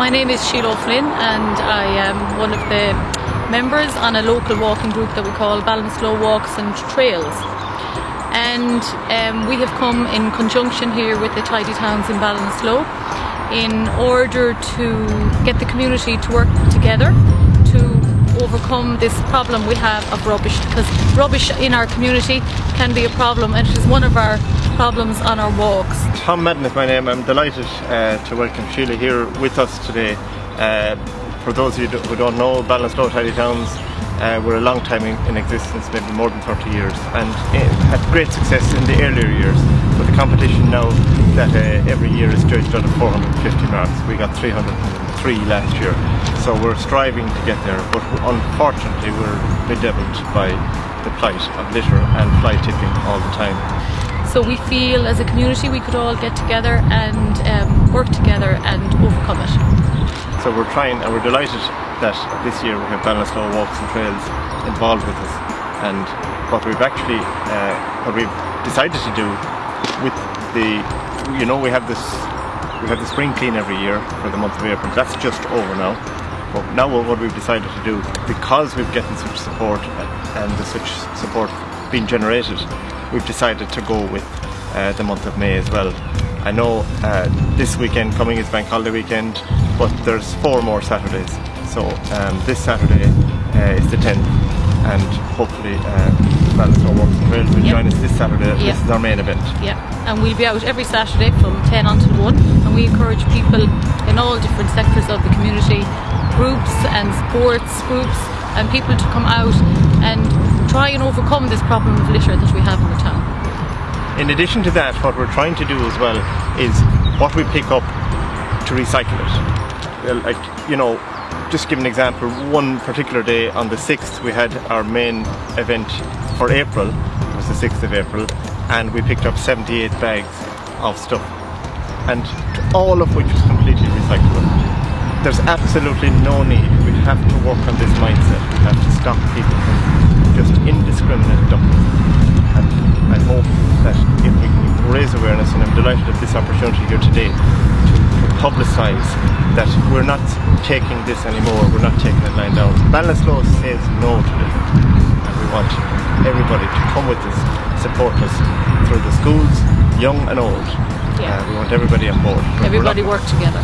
My name is Sheila Flynn and I am one of the members on a local walking group that we call Ballinasloe Walks and Trails. And um, we have come in conjunction here with the Tidy Towns in Ballinasloe in order to get the community to work together to overcome this problem we have of rubbish because rubbish in our community can be a problem and it is one of our problems on our walks. Tom Madden is my name. I'm delighted uh, to welcome Sheila here with us today. Uh, for those of you who don't know, Ballinasloe Tidy Towns uh, were a long time in, in, existence, maybe more than 30 years, and had great success in the earlier years. But the competition now that uh, every year is judged of 450 marks. We got 303 last year, so we're striving to get there. But unfortunately, we're bedeviled by the plight of litter and fly tipping all the time. So we feel as a community we could all get together and um, work together and overcome it. So we're trying and we're delighted that this year we have Ballinasloe Walks and Trails involved with us and what we've actually, uh, what we've decided to do with the, you know we have this, we have the spring clean every year for the month of April, that's just over now. But now what we've decided to do, because we've gotten such support and the such support being generated we've decided to go with uh, the month of May as well. I know uh, this weekend coming is bank holiday weekend, but there's four more Saturdays. So um, this Saturday uh, is the 10th, and hopefully uh, Ballinasloe Walks and Trails will yep. join us this Saturday. Yep. This is our main event. Yeah, and we'll be out every Saturday from 10 until 1, and we encourage people in all different sectors of the community, groups and sports groups, and people to come out and try and overcome this problem of litter that we have in the town. In addition to that, what we're trying to do as well is what we pick up to recycle it. Uh, like, you know, just give an example, one particular day on the 6th we had our main event for April, it was the 6th of April, and we picked up 78 bags of stuff, and all of which was completely recyclable. There's absolutely no need, we have to work on this mindset, we have to stop people from just indiscriminate dumping. And I hope that if we can raise awareness, and I'm delighted at this opportunity here today to, to publicise that we're not taking this anymore, we're not taking it lying down. Ballinasloe says no to this, and we want everybody to come with us, support us through the schools, young and old. Yeah. Uh, we want everybody on board. Everybody work together.